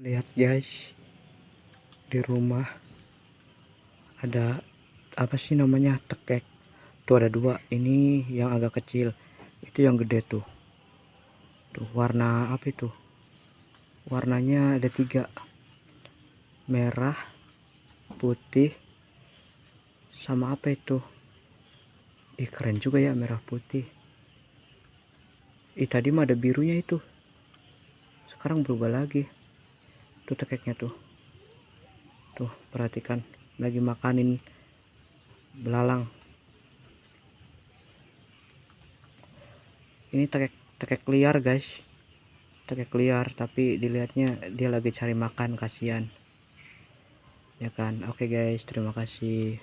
lihat guys. Di rumah ada apa sih namanya tekek. Tuh ada dua. Ini yang agak kecil. Itu yang gede tuh. Tuh warna apa itu? Warnanya ada tiga. Merah putih sama apa itu? Ih keren juga ya merah putih. Ih tadi mah ada birunya itu. Sekarang berubah lagi tuh tekeknya tuh. Tuh perhatikan. Lagi makanin belalang. Ini tekek tekek liar guys. Tekek liar tapi dilihatnya dia lagi cari makan kasihan. Ya kan? Oke guys. Terima kasih